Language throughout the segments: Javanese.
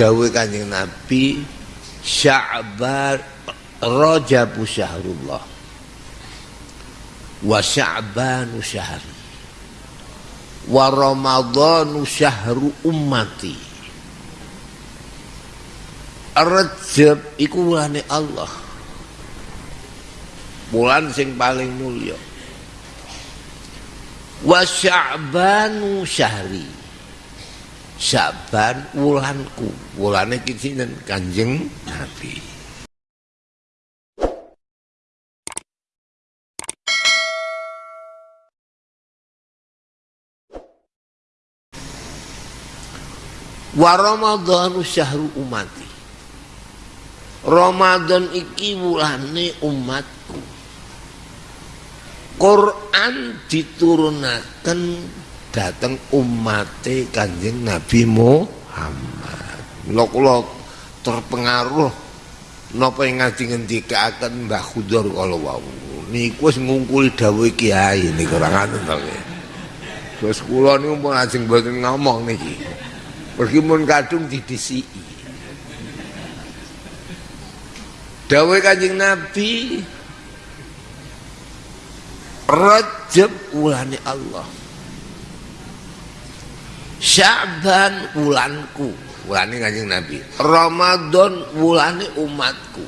dawuh Kanjeng Nabi Sya'ban Rajabu syahrullah. Wa Sya'banu syahri wa Ramadhanu syahru ummati. Rajab iku wulane Allah. Bulan sing paling mulia. Wa Sya'banu syahri Sya'ban wulanku. Wulane iki Kanjeng Nabi. Wa ramadhanu syahru umati. Ramadan iki wulane umatku. Quran diturunaken dateng umate Kanjeng Nabi Muhammad lho kula terpengaruh napa ing ngendikaken Mbah Khudar kala wau niku wis ngungkuli dawuh kiai niku ora ngoten to Terus kula niku pun ajeng mboten ngomong niki. Pergi mun kadung didisiki. Dawe Kanjeng Nabi Rajab ulane Allah. Sya'ban wulanku, wulane Kanjeng Nabi. Ramadan wulane umatku.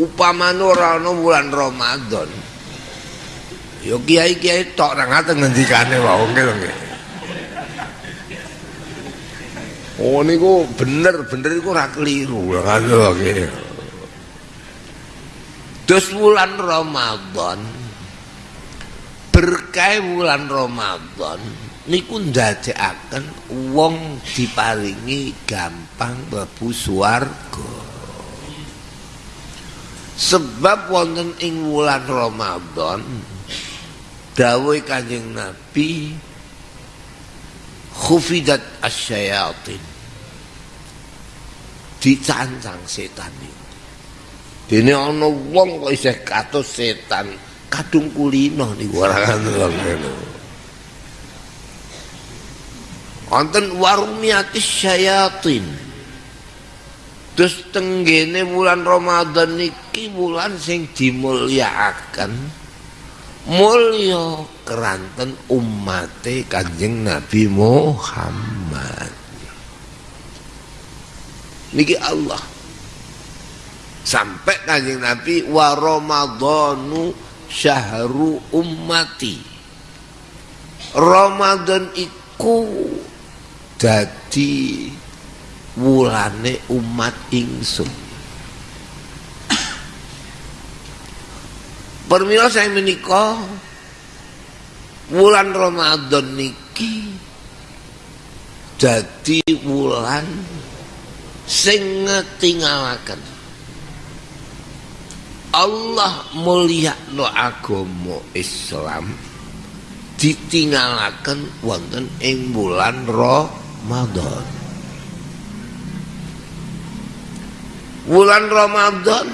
Upamane ora ana wulan Ramadan. Ya kiai-kiai tok ra ngaten ngendikane wae nggih. Oh niku bener, bener iku ora keliru ngono nggih. Terus bulan Ramadan berkah bulan Ramadan niku ndadekaken wong diparingi gampang mlebu swarga. Sebab wonten ing wulan Ramadan dawuh Kanjeng Nabi khufidat asyayatin dicancang setan itu. Dene ana wong kok isih katus setan, kadung kulino niku ora ngono. Wonten warumiati syayatin. Terus tenggene bulan Ramadan niki bulan sing dimulyakaken. Mulya keranten umate Kanjeng Nabi Muhammad. niki Allah sampai kanjeng Nabi wa Ramadhanu syahru ummati Ramadan iku dadi wulane umat ingsun. Permila saya menikah Wulan Ramadan niki Jadi wulan sing ngetingalaken. Allah mulia no agama Islam ditingalaken wonten ing bulan Ramadan bulan Ramadan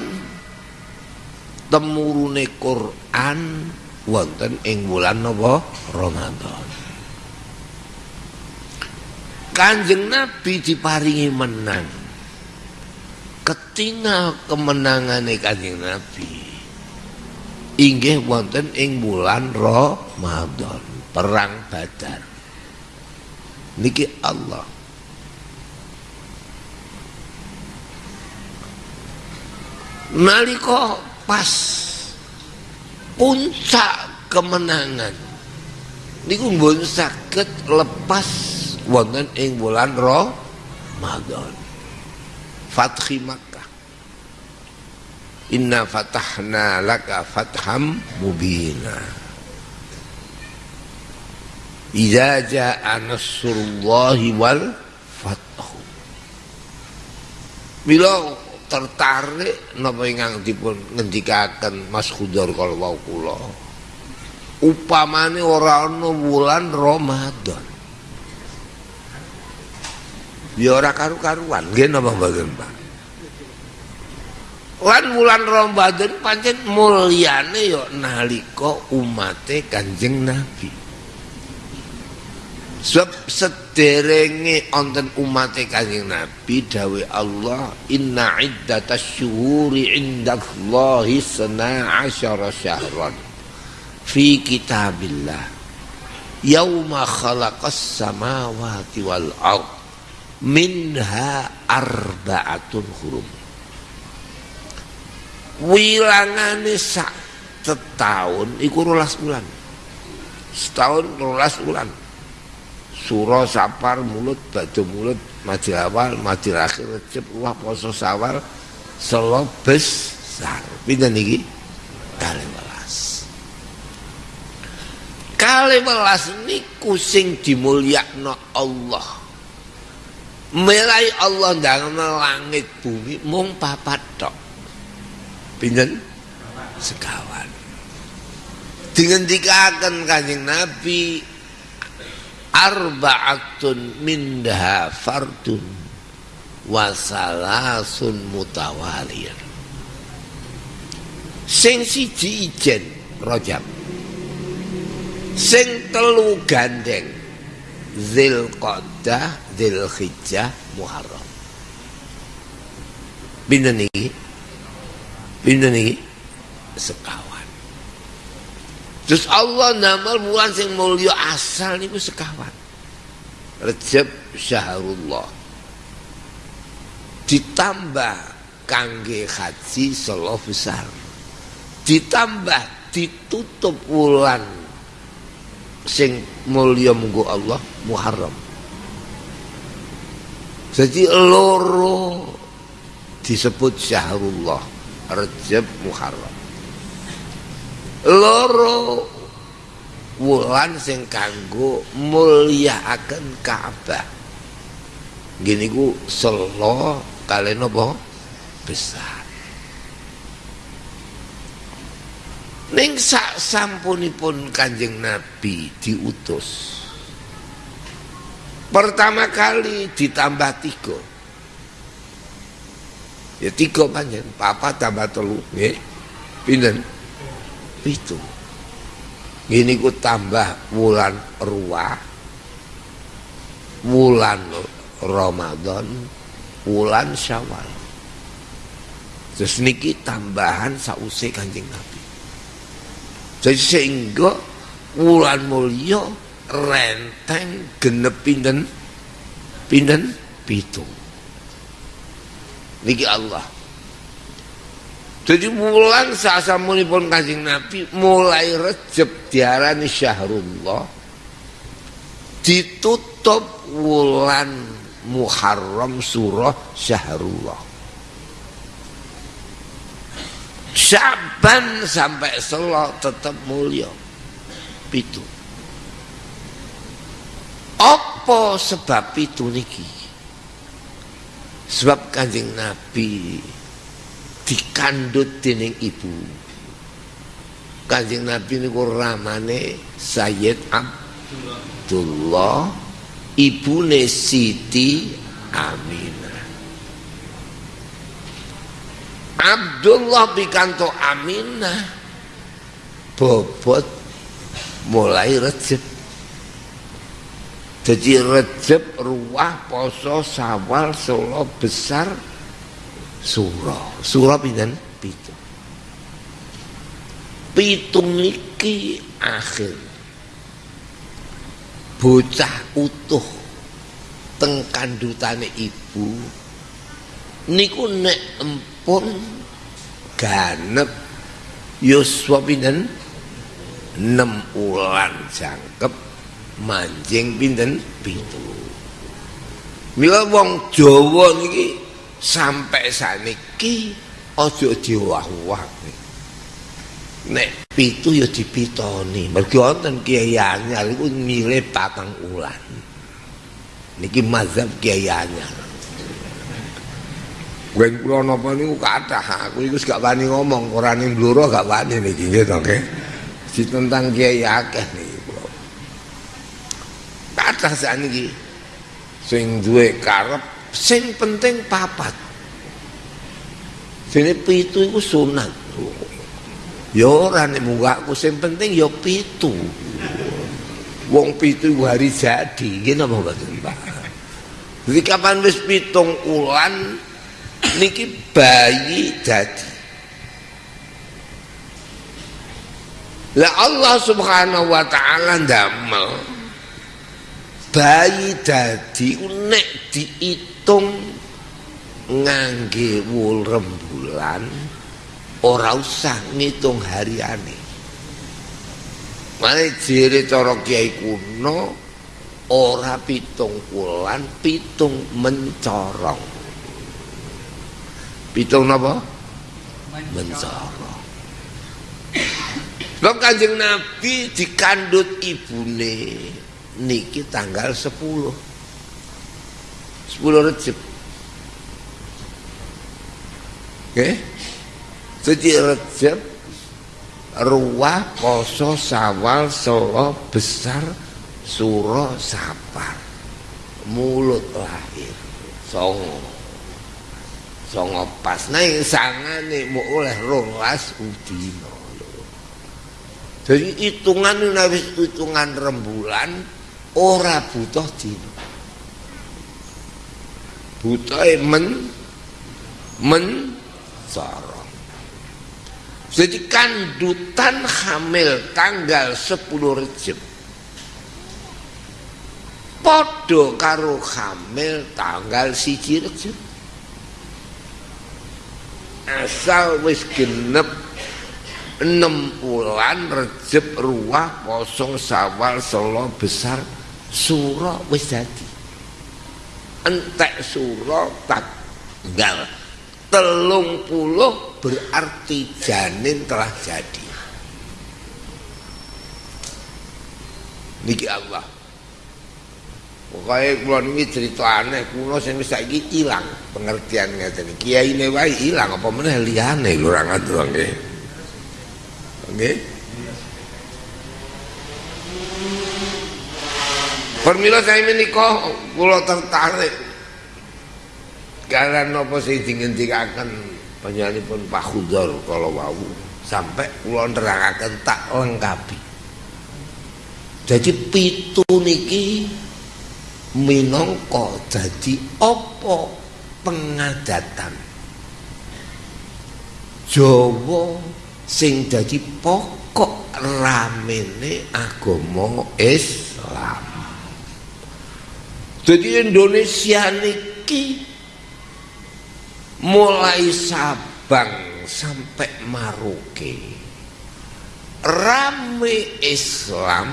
temurune Quran wonten ing bulan napa Ramadan. Kanjeng Nabi diparingi menang. Ketinggal kemenangane Kanjeng Nabi. Inggih wonten ing bulan Ramadan. Perang Badar niki Allah. Nalika pas puncak kemenangan niku mboten saged lepas wonten ing bulan Ramadan. Fathi Makkah. Inna fatahna laka fatham mubina Iza ja'a nasrullahi wal fathu. Bila tertarik napa ingkang dipun ngendikaken Mas Khudar kala wau kula? Upamane ora ana wulan Ramadan. Ya ora karu-karuan nggih napa mboten Pak Lan wulan Ramadan pancen mulyane ya nalika umate Kanjeng Nabi sebab sederenge onten umat kanjeng Nabi dawe Allah inna iddatas syuhuri indallahi sana asyara syahran fi kitabillah. Yauma khalaqas samawati wal ard minha arba'atun hurum. Wilangane sak setahun iku rolas bulan setahun rolas bulan surah sapar mulut baju mulut mati awal mati akhir recep wah poso sawal selo besar pindah niki kali welas. Kali welas niku sing dimulyakno Allah. Melai Allah ndang langit bumi mung papat tok. Pinten? Sekawan. Dihentikan kanjeng Nabi arba'atun minha fardun wasalasun mutawaliyan. Sing siji ijen rojab sing telu gandeng zil qadah zil hijjah muharram. Binten iki? Binten iki? Sekawan Terus Allah nama bulan sing mulia asal niku sekawan. Rejab Syahrullah. Ditambah kangge haji selo besar. Ditambah ditutup bulan sing mulia munggu Allah Muharram. Jadi loro disebut Syahrullah, Rejab Muharram. Loro wulan sing kanggo mulyakaken Ka'bah. Gini ku selo kalian apa? Besar. Ning sak sampunipun Kanjeng Nabi diutus. Pertama kali ditambah tiga. Ya tiga panjen, papa tambah telu, nggih. Pinten? Itu. Ini ku tambah bulan ruah bulan Ramadan bulan Syawal. Terus niki tambahan sause Kanjeng Nabi. Jadi sehingga bulan mulia renteng genep pinten? Pinten? Pitu. Niki Allah Jadi mulan pun kancing Nabi mulai Recep diarani Syahrullah ditutup wulan Muharram surah Syahrullah. Syaban sampai selo tetap mulia. Pitu. Apa sebab itu niki? Sebab kanjeng Nabi dikandut dening ibu. Kanjeng Nabi niku ramane Sayyid Abdullah ibune Siti Aminah. Abdullah pikanto Aminah bobot mulai recep jadi recep ruah poso sawal solo besar surah. Surah pinten? Pitu. Pitung niki akhir. Bocah utuh teng kandutane ibu. Niku nek empun ganep. Yuswa pinten? 6 ulan jangkep. Manjing pinten? Pitu. Mila wong Jawa niki sampai saniki aja diwah-wah nek pitu ya dipitoni. Mergo wonten kiai anyar iku milih patang ulan niki mazhab kiai anyar. Wen kula napa niku kathah aku iku gak wani ngomong ora ning bluro gak wani niki nggih to nggih. Si tentang kiai akeh niki kula. Kathah saniki sing duwe karep sing penting papat. Sini pitu itu sunat. Ya ora nek munggahku sing penting ya pitu. Wong pitu hari jadi. Gini apa mboten Pak jadi kapan wis pitung ulan niki bayi jadi. Lah Allah subhanahu wa ta'ala ndamel bayi dadi nek diitung ngangge wul rembulan ora usah ngitung hariane Mane jere cara kiai kuno ora pitung wulan, pitung mencorong. Pitung napa? Mencorong. Sebab kanjeng Nabi dikandut ibune niki tanggal 10. 10 Recep. Oke? Suci Recep ruah poso sawal solo besar suro sapar. Mulut lahir. Songo. Songo pas. Nah yang sangane mau oleh rolas udino. Jadi hitungan ini hitungan rembulan ora butuh dino butuh men men sorong jadi kandutan hamil tanggal 10 Rejab. Podo karo hamil tanggal siji Rejab. Asal wis genep enam bulan Rejab ruah kosong sawal solo besar suro wis jadi entek suro tanggal telung puluh berarti janin telah jadi. Niki Allah. Pokoknya kalau ini cerita aneh kuno saya bisa lagi hilang pengertian ngeten. Kiai ini wae hilang apa mana liane lu orang itu oke oke Permila saya menikah, pulau tertarik Karena nopo sing dingendikaken panjenenganipun Pak Khudar kalau wau sampai kula nerangaken tak lengkapi. Jadi pitu niki minangka dadi apa pengadatan Jawa sing dadi pokok ramene agama Islam. Jadi Indonesia niki mulai Sabang sampai Maroke. Rame Islam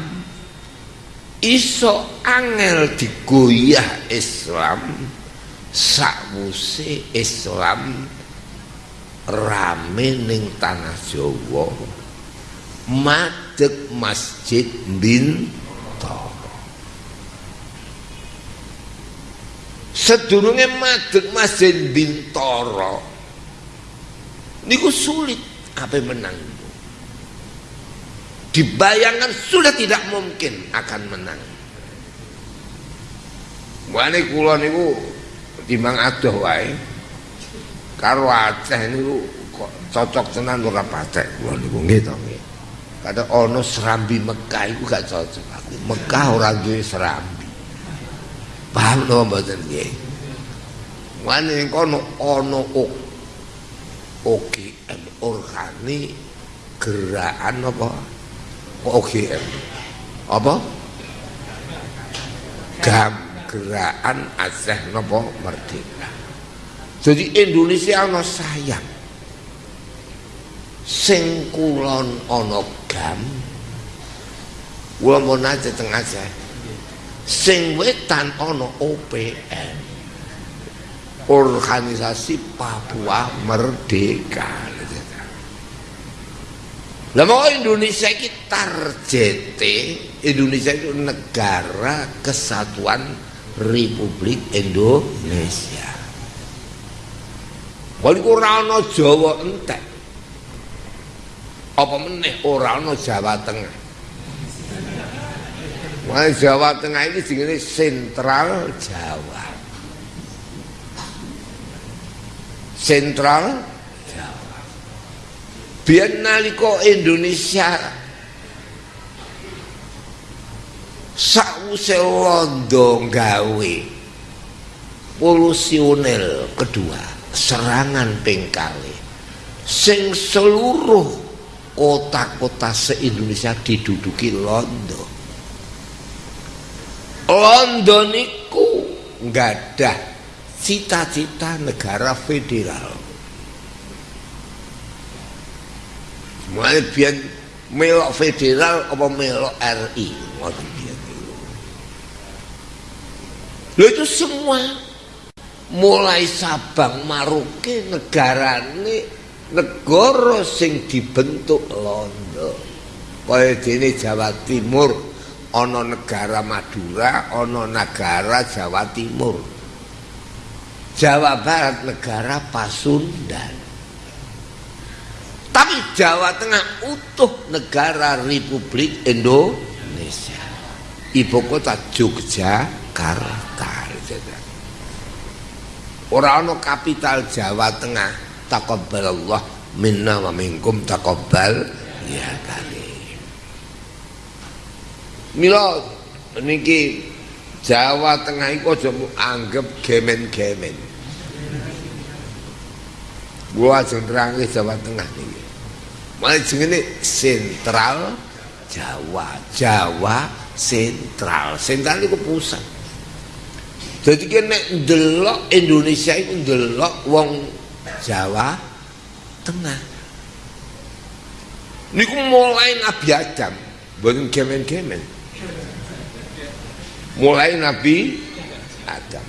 iso angel digoyah Islam sakwuse Islam rame ning tanah Jawa. Madeg masjid Bintoro sedurunge madeg Masjid Bintoro niku sulit apa menang dibayangkan sudah tidak mungkin akan menang Wane kula niku timbang adoh wae karo Aceh niku kok cocok tenan ora patek kula niku nggih to nggih. Kadang ana serambi Mekah iku gak cocok aku. Mekah ora duwe serambi. Paham to mboten nggih? Wane kono ana OGM organi gerakan apa? OGM. Apa? Gam gerakan Aceh napa merdeka. Jadi Indonesia ana sayang. Sing kulon ana gam. Kula mau nate teng Aceh. Sing wetan ana OPM organisasi Papua Merdeka Lah mau Indonesia iki targete Indonesia itu negara kesatuan Republik Indonesia. Kalau ora Jawa entek. Apa meneh ora ana Jawa Tengah. Wah Jawa Tengah ini jenenge sentral Jawa. Sentral Jawa. Biar nalika Indonesia sakwise londo gawe polusionel kedua serangan pengkali sing seluruh kota-kota se-Indonesia diduduki londo londo niku nggak ada cita-cita negara federal. Mulai biar melok federal apa melok RI Lho itu semua mulai Sabang Maroke negarane negara sing dibentuk londo. Kaya dene Jawa Timur ana negara Madura, ana negara Jawa Timur. Jawa Barat negara Pasundan. Tapi Jawa Tengah utuh negara Republik Indonesia. Ibu kota Jogja Jakarta Ora ana kapital Jawa Tengah Allah minna wa minkum taqabbal ya karim Mila niki Jawa Tengah iku aja anggap gemen-gemen Gua ajeng Jawa Tengah niki Malah jenenge sentral Jawa Jawa sentral sentral itu pusat Jadi kan nek ndelok Indonesia itu ndelok wong Jawa Tengah. Niku mulai Nabi Adam, bukan kemen-kemen. Mulai Nabi Adam.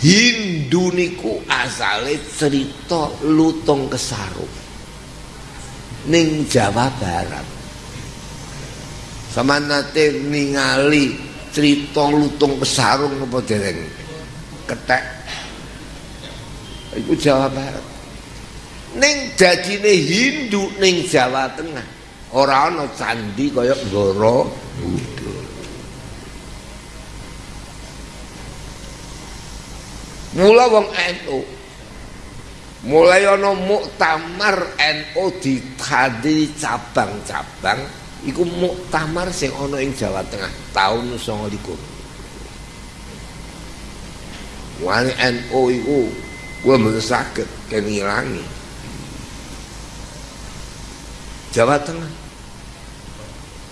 Hindu niku asale cerita lutung kesaru. Ning Jawa Barat. Sama nate ningali cerita lutung pesarung apa dereng ketek iku Jawa Barat ning dadine Hindu ning Jawa Tengah ora ana candi kaya Goro Mula wong NU mulai ana muktamar NU ditandiri cabang-cabang iku muktamar sing ana ing Jawa Tengah taun 29 Wani NU iku kuwi mboten saged kengilangi Jawa Tengah.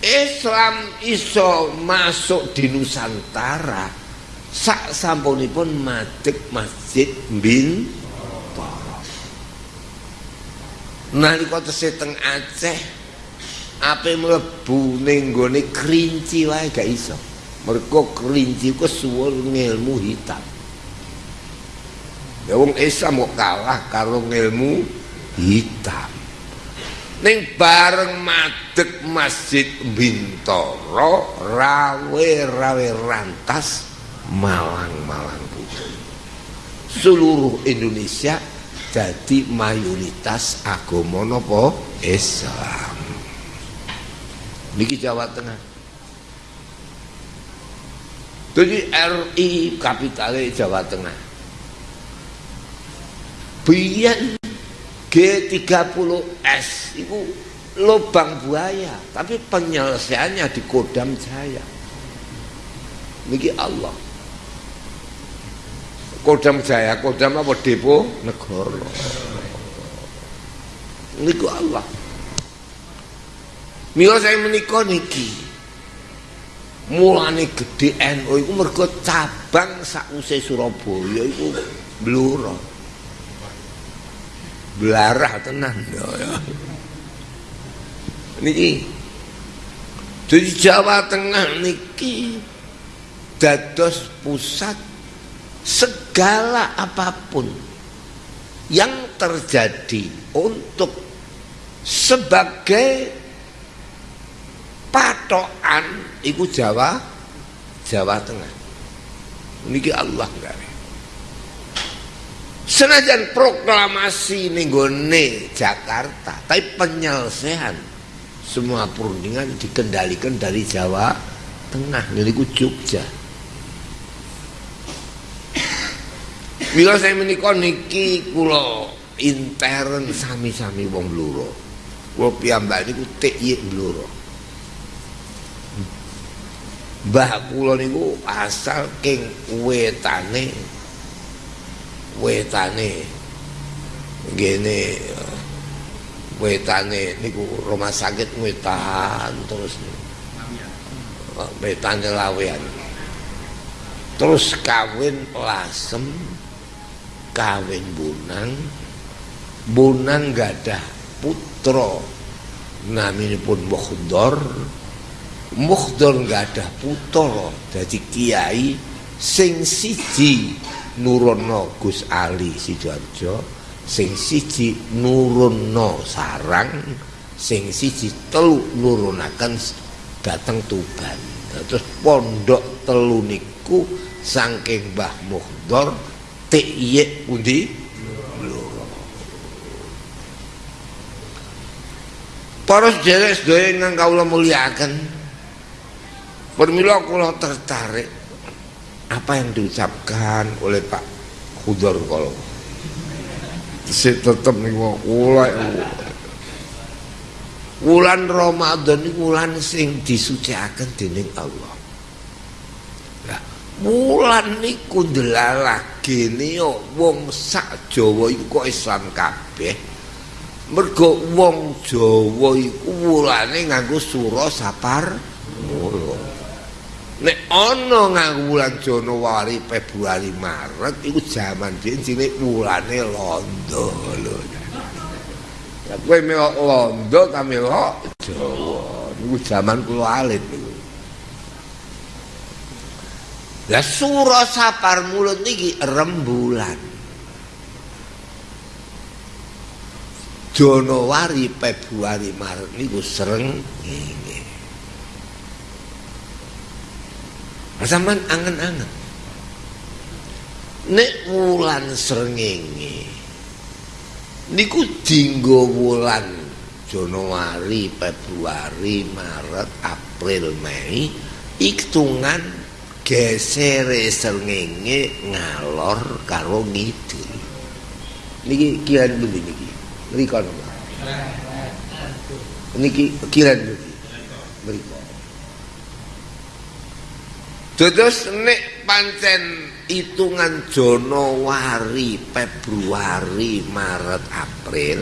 Islam iso masuk di Nusantara sak sampunipun madhep Masjid Bin Nalika tesih teng Aceh ape mlebu ning gone kerinci wae gak iso. Mergo kerinci ku suwul ngilmu hitam. Ya wong Islam kok kalah karo ngilmu hitam. Ning bareng madeg masjid Bintoro rawe rawe rantas malang malang putih seluruh Indonesia jadi mayoritas agama nopo? Islam. Niki Jawa Tengah. Jadi RI kapitalnya Jawa Tengah. Biyen G30S itu lubang buaya tapi penyelesaiannya di Kodam Jaya. Niki Allah Kodam Jaya Kodam apa? Depo? Negara. Niku Allah. Mila saya menikah niki. Mulane gede NU iku mergo cabang sakuse Surabaya iku bluro. Belarah tenan. Ya. Niki. Jadi Jawa Tengah niki dados pusat segala apa pun yang terjadi untuk sebagai patokan iku Jawa Jawa Tengah. Niki Allah gawe senajan proklamasi ninggone Jakarta tapi penyelesaian semua perundingan dikendalikan dari Jawa Tengah niku Jogja Bila saya menikah niki kulo intern sami-sami wong bluro. Kulo piyambak niku TY bluro. Mbah kula niku asal king wetane wetane ngene wetane niku rumah sakit wetan terus wetane lawean terus kawin lasem kawin bunang bunang gadah putra naminipun Mukhdar Mukhdar gadah putra dadi kiai sing siji nurono Gus Ali Sidoarjo sing siji nurunno sarang sing siji telu nurunaken dateng Tuban. Terus pondok telu niku saking Mbah Muhdor tiye pundi Para sedherek sedaya ingkang kawula mulyakaken Permila kula tertarik apa yang diucapkan oleh Pak Khudor kalau saya tetap nih kula wulan Ramadan ini wulan sing disuciakan dening Allah wulan niku ndelalake yo wong sak Jawa iku kok Islam kabeh mergo wong Jawa iku wulane nganggo sura sapar Nek ana nganggo wulan Januari, Februari, Maret iku jaman dhewe jenenge wulane londo lho. Ya kowe melok londo ta melok Jawa. Niku jaman kula alit niku. Lah sura sapar mulut niki rembulan. Januari, Februari, Maret niku sereng ini. Sampeyan angen-angen. Nek wulan srengenge niku dinggo wulan Januari, Februari, Maret, April, Mei hitungan gesere srengenge ngalor karo ngidul. Niki kiran pundi niki? Mriko. Niki kiran pundi? Mriko. Dados nek pancen hitungan Januari, Februari, Maret, April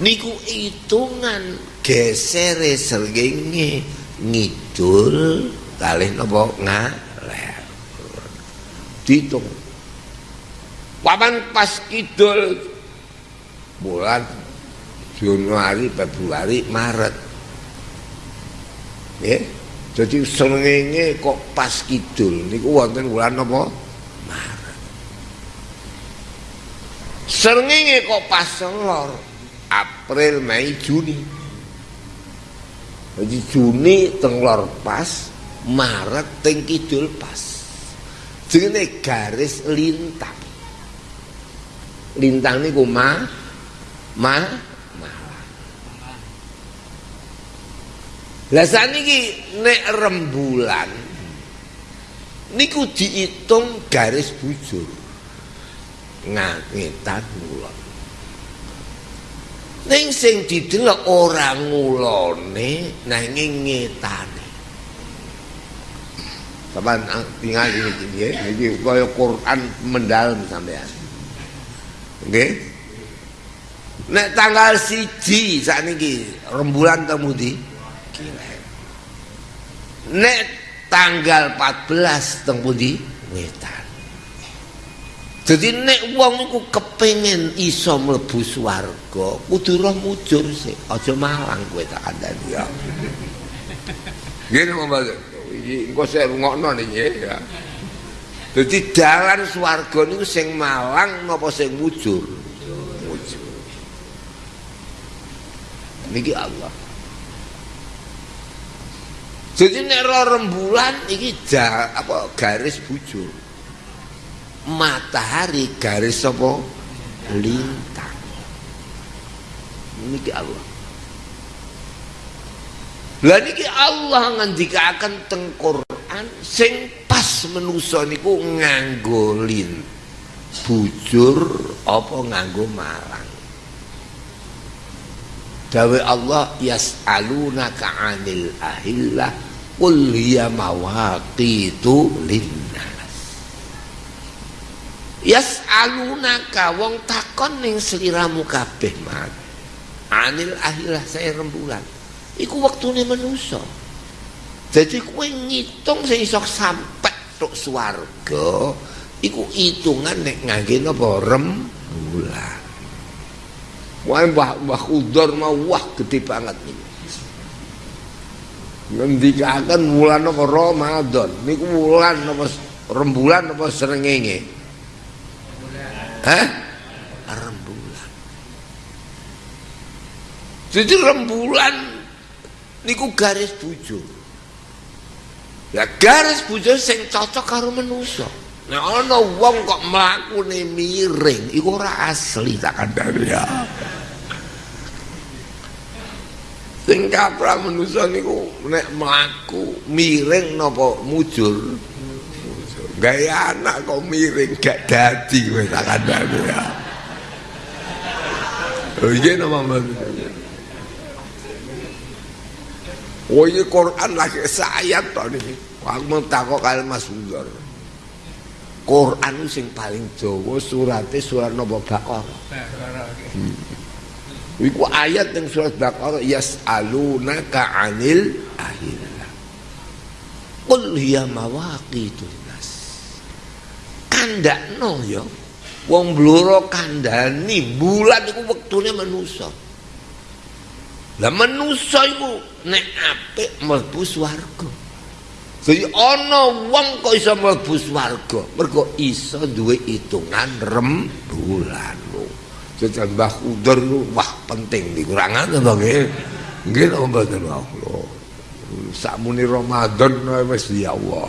niku hitungan gesere srengenge ngidul kalih napa ngaleh. Ditung. Paman pas kidul bulan Januari, Februari, Maret. Yeah. Jadi srengenge kok pas kidul niku wonten wulan apa? Maret. Srengenge kok pas lor April, Mei, Juni. Jadi Juni teng lor pas, Maret teng kidul pas. Jenenge garis lintang. Lintang niku ma ma Lah saniki nek rembulan niku diitung garis bujur. Ngangetan ngulon. Ning sing didelok ora ngulone nanging ngetane. Saban tinggal ini nggih, iki kaya Quran mendalam sampean. Nggih. Nek tanggal siji sakniki rembulan temudi Nek tanggal 14 teng pundi? Wetan. Jadi nek wong iku kepengin iso mlebu swarga, kudu roh mujur sik, aja malang kowe tak kandhani ya. Ngene Mas. Iki engko sik rungokno niki ya. Dadi dalan swarga niku sing malang napa sing mujur? Mujur. Niki Allah. Jadi nek rembulan iki ja, apa garis bujur. Matahari garis apa lintang. Niki Allah. Lah niki Allah ngendikaken teng Quran sing pas menusa niku nganggo lin bujur apa nganggo malang. Dawe Allah yas'alunaka 'anil ahillah Qul hiya mawaqitu linnas. Yas'alunaka wong takon ning sliramu kabeh mat. Anil akhirah saya rembulan. Iku waktune manusa. Jadi kowe ngitung sing iso sampe tok swarga iku hitungan nek ngangge napa rembulan. Wah mbah mbah Kudor mau wah gede banget niku. ngendikaken wulan apa Ramadan niku wulan apa rembulan apa srengenge Hah? rembulan jadi rembulan niku garis bujur ya garis bujur sing cocok karo manusa Nah, ana wong kok mlakune miring, iku ora asli tak kandhani. Ya. sing kaprah manusa niku nek mlaku miring napa mujur. Gaya anak kok miring gak dadi kowe tak kandhane ya. Oh iya nama Oh iya Quran lagi sayat nih Aku mau takut kalian Mas Bundor Quran sing paling Jawa suratnya surat Nabi Bakar hmm. Iku ayat yang surat Baqarah yas'alunaka 'anil ahillah. Qul hiya mawaqitu nas. Kandakno ya. Wong bluro kandhani bulan iku wektune manusa. Lah manusa iku nek apik mlebu swarga. Jadi ana wong kok iso mlebu swarga, mergo iso duwe hitungan rem bulan. Jajan Mbah Udur wah penting dikurangan to nggih. Nggih to mboten Allah. Sakmuni Ramadan wis ya Allah.